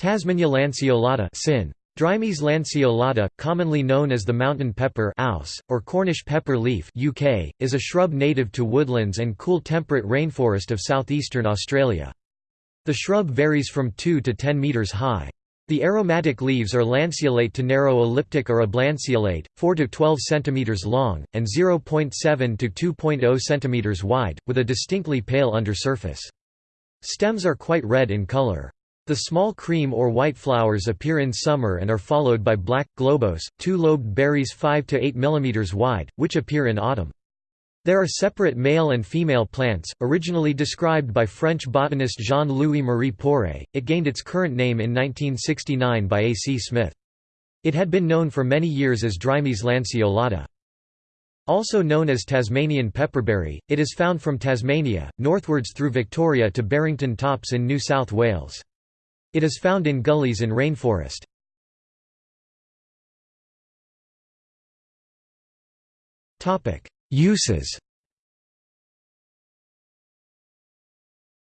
Tasmannia lanceolata sin. Drimys lanceolata, commonly known as the mountain pepper or Cornish pepper leaf UK, is a shrub native to woodlands and cool temperate rainforest of southeastern Australia. The shrub varies from 2 to 10 metres high. The aromatic leaves are lanceolate to narrow elliptic or oblanceolate, 4 to 12 cm long, and 0.7 to 2.0 cm wide, with a distinctly pale undersurface. Stems are quite red in colour. The small cream or white flowers appear in summer and are followed by black, globose, two-lobed berries 5 to 8 mm wide, which appear in autumn. There are separate male and female plants, originally described by French botanist Jean-Louis Marie Poiret. It gained its current name in 1969 by A. C. Smith. It had been known for many years as Drimys lanceolata. Also known as Tasmanian pepperberry, it is found from Tasmania, northwards through Victoria to Barrington Tops in New South Wales. It is found in gullies in rainforest. Uses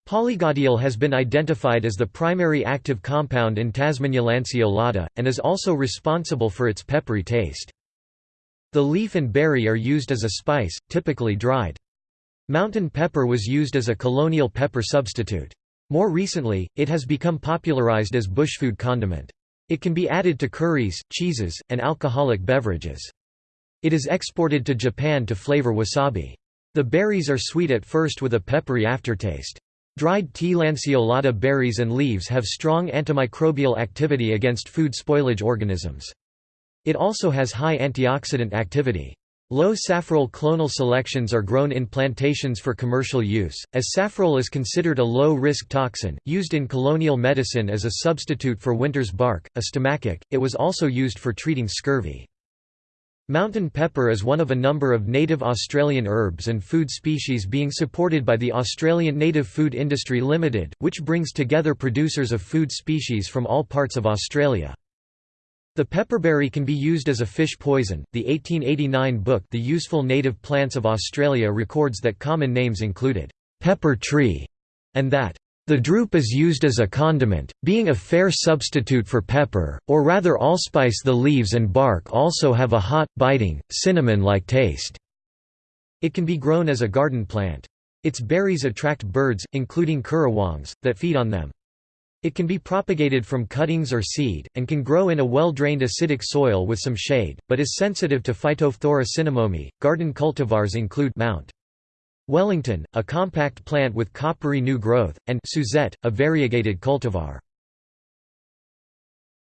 Polygodial has been identified as the primary active compound in Tasmannia lanceolata, and is also responsible for its peppery taste. The leaf and berry are used as a spice, typically dried. Mountain pepper was used as a colonial pepper substitute. More recently, it has become popularized as bushfood condiment. It can be added to curries, cheeses, and alcoholic beverages. It is exported to Japan to flavor wasabi. The berries are sweet at first with a peppery aftertaste. Dried T. lanceolata berries and leaves have strong antimicrobial activity against food spoilage organisms. It also has high antioxidant activity. Low safrole clonal selections are grown in plantations for commercial use, as safrole is considered a low-risk toxin, used in colonial medicine as a substitute for winter's bark, a stomachic, it was also used for treating scurvy. Mountain pepper is one of a number of native Australian herbs and food species being supported by the Australian Native Food Industry Limited, which brings together producers of food species from all parts of Australia. The pepperberry can be used as a fish poison. The 1889 book The Useful Native Plants of Australia records that common names included pepper tree and that the drupe is used as a condiment, being a fair substitute for pepper, or rather allspice the leaves and bark also have a hot, biting, cinnamon-like taste. It can be grown as a garden plant. Its berries attract birds, including currawongs, that feed on them. It can be propagated from cuttings or seed, and can grow in a well-drained acidic soil with some shade, but is sensitive to Phytophthora cinnamomi. Garden cultivars include Mount Wellington, a compact plant with coppery new growth, and Suzette, a variegated cultivar.